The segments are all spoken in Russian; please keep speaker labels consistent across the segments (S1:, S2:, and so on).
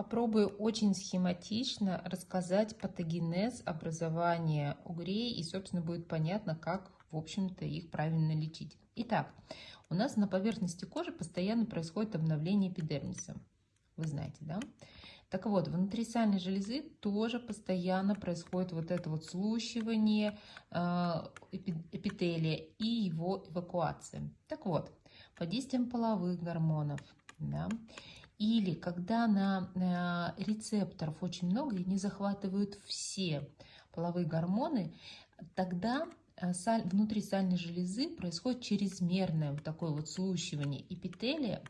S1: Попробую очень схематично рассказать патогенез образования угрей, и, собственно, будет понятно, как, в общем-то, их правильно лечить. Итак, у нас на поверхности кожи постоянно происходит обновление эпидермиса. Вы знаете, да? Так вот, внутри сальной железы тоже постоянно происходит вот это вот слущивание э, эпителия и его эвакуация. Так вот, под действием половых гормонов, да, или когда на рецепторов очень много и не захватывают все половые гормоны, тогда э, внутри сальной железы происходит чрезмерное вот такое вот слущивание эпителия.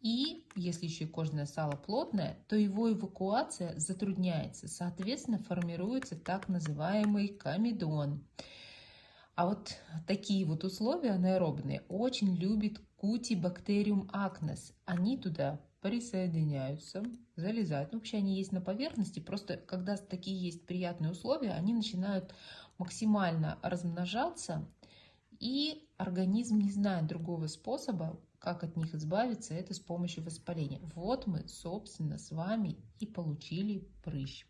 S1: И если еще и кожное сало плотное, то его эвакуация затрудняется. Соответственно, формируется так называемый комедон. А вот такие вот условия анаэробные очень любит кутибактериум акнес. Они туда присоединяются, залезают. Ну, вообще они есть на поверхности, просто когда такие есть приятные условия, они начинают максимально размножаться, и организм не знает другого способа, как от них избавиться, это с помощью воспаления. Вот мы, собственно, с вами и получили прыщ.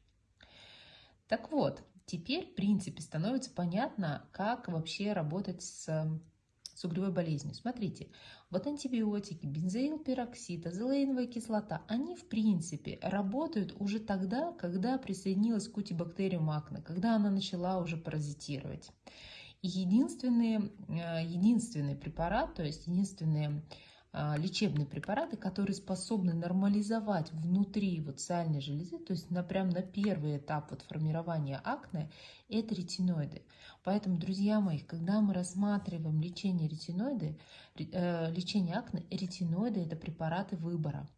S1: Так вот, теперь, в принципе, становится понятно, как вообще работать с с угревой болезнью. Смотрите, вот антибиотики, бензоилпероксид, азелаиновая кислота, они в принципе работают уже тогда, когда присоединилась кутибактериум акне, когда она начала уже паразитировать. И единственный, э, единственный препарат, то есть единственные а, лечебные препараты, которые способны нормализовать внутри вот сальной железы, то есть на, прям на первый этап вот формирования акне, это ретиноиды. Поэтому, друзья мои, когда мы рассматриваем лечение ретиноиды, э, лечение акне, ретиноиды – это препараты выбора.